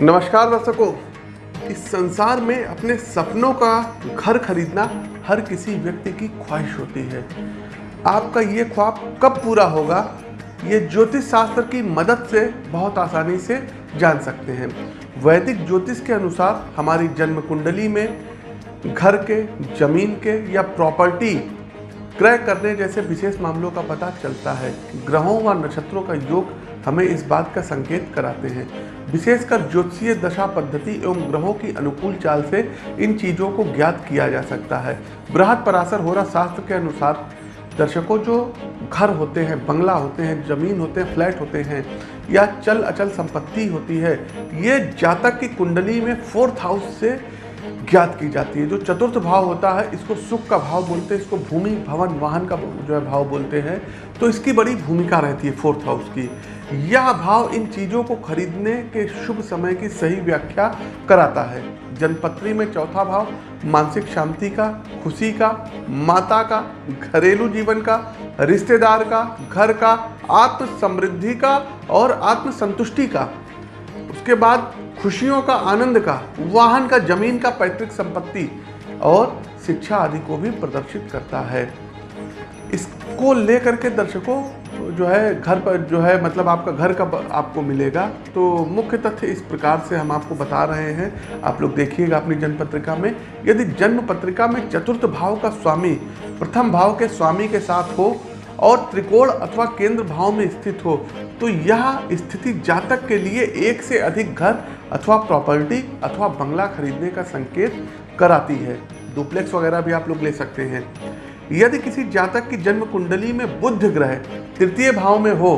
नमस्कार दर्शकों। इस संसार में अपने सपनों का घर खरीदना हर किसी व्यक्ति की ख्वाहिश होती है। आपका ये ख्वाब कब पूरा होगा, ये ज्योतिष शास्त्र की मदद से बहुत आसानी से जान सकते हैं। वैदिक ज्योतिष के अनुसार हमारी जन्म कुंडली में घर के, ज़मीन के या प्रॉपर्टी क्रय करने जैसे विशेष मामलों का पता चलता है। ग्रहों व नक्षत्रों का योग हमें इस बात का संकेत कराते हैं। विशेषकर ज्योतिषीय दशा पद्धति एवं ग्रहों की अनुकूल चाल से इन चीज़ों को ज्ञात किया जा सकता है। बृहद पराशर हो रहा शास्त्र के अनुसार दर्शकों जो घर होते हैं, बंगला होते हैं, ज़मीन होते हैं, फ्लैट होते हैं या चल अचल संपत्ति होती है, ये जातक की कुंडली में फोर्थ हाउस से ज्ञात की जाती है। जो चतुर्थ भाव होता है, इसको सुख का भाव बोलते हैं, इसको भूमि, भवन, वाहन का जो है भाव बोलते हैं तो इसकी बड़ी भूमिका रहती है फोर्थ हाउस की। यह भाव इन चीज़ों को खरीदने के शुभ समय की सही व्याख्या कराता है। जनपत्री में चौथा भाव, मानसिक शांति का, खुशी का, माता का, घरेलू जीवन का, रिश्तेदार का, घर का आत्म समृद्धि का और आत्म संतुष्टि का। उसके बाद खुशियों का, आनंद का, वाहन का, ज़मीन का पैतृक संपत्ति और शिक्षा आदि को भी प्रदर्शित करता है। इसको लेकर के दर्शकों जो है घर पर, जो है मतलब आपका घर का आपको मिलेगा? तो मुख्य तथ्य इस प्रकार से हम आपको बता रहे हैं। आप लोग देखिएगा अपनी जन्म पत्रिका में। यदि जन्म पत्रिका में चतुर्थ भाव का स्वामी, प्रथम भाव के स्वामी के साथ हो और त्रिकोण अथवा केंद्र भाव में स्थित हो तो यह स्थिति जातक के लिए एक से अधिक घर अथवा प्रॉपर्टी अथवा बंगला खरीदने का संकेत कराती है। डुप्लेक्स वगैरह भी आप लोग ले सकते हैं। यदि किसी जातक की जन्म कुंडली में बुद्ध ग्रह तृतीय भाव में हो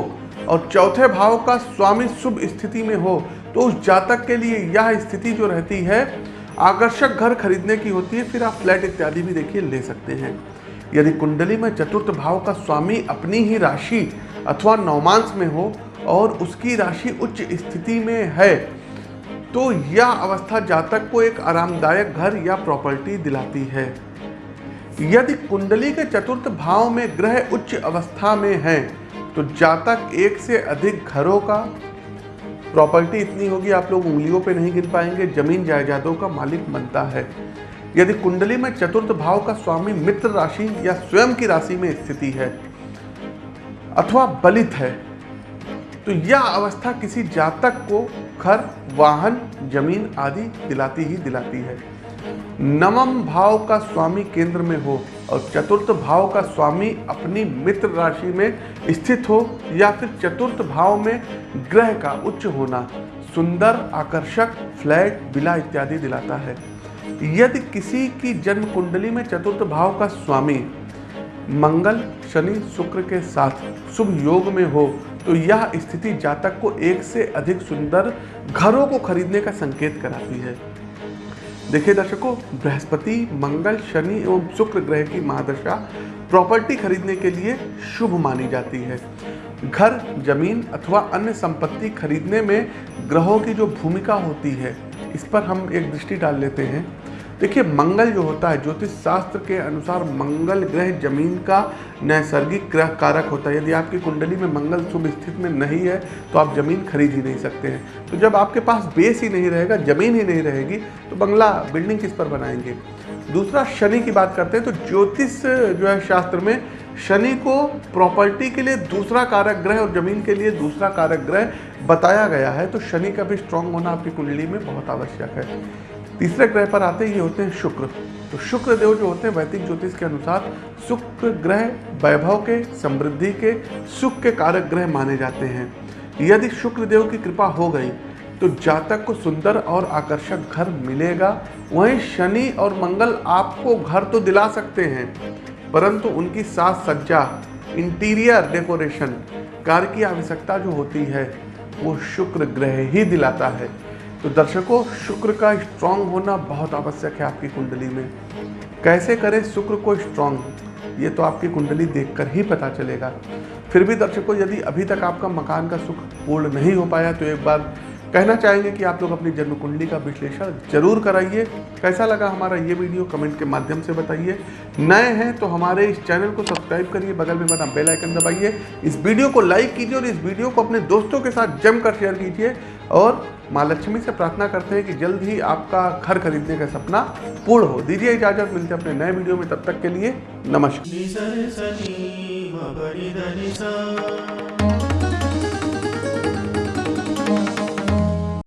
और चौथे भाव का स्वामी शुभ स्थिति में हो तो उस जातक के लिए यह स्थिति जो रहती है, आकर्षक घर खरीदने की होती है, फिर आप फ्लैट इत्यादि भी देखिए, ले सकते हैं। यदि कुंडली में चतुर्थ भाव का स्वामी अपनी ही राशि अथवा नवमांश में हो और उसकी राशि उच्च स्थिति में है तो यह अवस्था जातक को एक आरामदायक घर या प्रॉपर्टी दिलाती है। यदि कुंडली के चतुर्थ भाव में ग्रह उच्च अवस्था में है तो जातक एक से अधिक घरों का प्रॉपर्टी इतनी होगी आप लोग उंगलियों पे नहीं गिन पाएँगे, ज़मीन जायदादों का मालिक बनता है। यदि कुंडली में चतुर्थ भाव का स्वामी मित्र राशि या स्वयं की राशि में स्थिति है, अथवा बलित है तो यह अवस्था किसी जातक को घर, वाहन, ज़मीन आदि दिलाती ही दिलाती है। नवम भाव का स्वामी केंद्र में हो और चतुर्थ भाव का स्वामी अपनी मित्र राशि में स्थित हो या फिर चतुर्थ भाव में ग्रह का उच्च होना, सुंदर, आकर्षक, फ्लैट, बिला इत्यादि दिलाता है। यदि किसी की जन्म कुंडली में चतुर्थ भाव का स्वामी मंगल, शनि, शुक्र के साथ शुभ योग में हो तो यह स्थिति जातक को एक से अधिक सुंदर घरों को खरीदने का संकेत कराती है। देखिए दर्शकों, बृहस्पति, मंगल, शनि एवं शुक्र ग्रह की महादशा प्रॉपर्टी खरीदने के लिए शुभ मानी जाती है। घर, ज़मीन अथवा अन्य संपत्ति खरीदने में ग्रहों की जो भूमिका होती है, इस पर हम एक दृष्टि डाल लेते हैं। देखिए, मंगल जो होता है ज्योतिष शास्त्र के अनुसार मंगल ग्रह ज़मीन का नैसर्गिक ग्रह कारक होता है। यदि आपकी कुंडली में मंगल शुभ स्थिति में नहीं है तो आप ज़मीन खरीद ही नहीं सकते हैं। तो जब आपके पास बेस ही नहीं रहेगा, ज़मीन ही नहीं रहेगी तो बंगला बिल्डिंग किस पर बनाएँगे? दूसरा, शनि की बात करते हैं तो ज्योतिष जो है शास्त्र में, शनि को प्रॉपर्टी के लिए दूसरा कारक ग्रह और ज़मीन के लिए दूसरा कारक ग्रह बताया गया है तो शनि का भी स्ट्रांग होना आपकी कुंडली में बहुत आवश्यक है। तीसरे ग्रह पर आते ये होते हैं शुक्र। तो शुक्र देव जो होते हैं वैदिक ज्योतिष के अनुसार शुक्र ग्रह वैभव के, समृद्धि के, सुख के कारक ग्रह माने जाते हैं। यदि शुक्र देव की कृपा हो गई तो जातक को सुंदर और आकर्षक घर मिलेगा। वहीं शनि और मंगल आपको घर तो दिला सकते हैं, परंतु उनकी साज सज्जा इंटीरियर डेकोरेशन कार की आवश्यकता जो होती है, वो शुक्र ग्रह ही दिलाता है। तो दर्शकों, शुक्र का स्ट्रांग होना बहुत आवश्यक है आपकी कुंडली में। कैसे करें शुक्र को स्ट्रांग ये तो आपकी कुंडली देखकर ही पता चलेगा। फिर भी दर्शकों, यदि अभी तक आपका मकान का सुख पूर्ण नहीं हो पाया तो एक बार कहना चाहेंगे कि आप लोग अपनी जन्म कुंडली का विश्लेषण ज़रूर कराइए। कैसा लगा हमारा ये वीडियो? कमेंट के माध्यम से बताइए। नए हैं तो हमारे इस चैनल को सब्सक्राइब करिए, बगल में बना बेल आइकन दबाइए। इस वीडियो को लाइक कीजिए और इस वीडियो को अपने दोस्तों के साथ जमकर शेयर कीजिए। और माँ लक्ष्मी से प्रार्थना करते हैं कि जल्द ही आपका घर खरीदने का सपना पूर्ण हो। दीजिए इजाज़त, मिलते अपने नए वीडियो में। तब तक के लिए नमस्कार।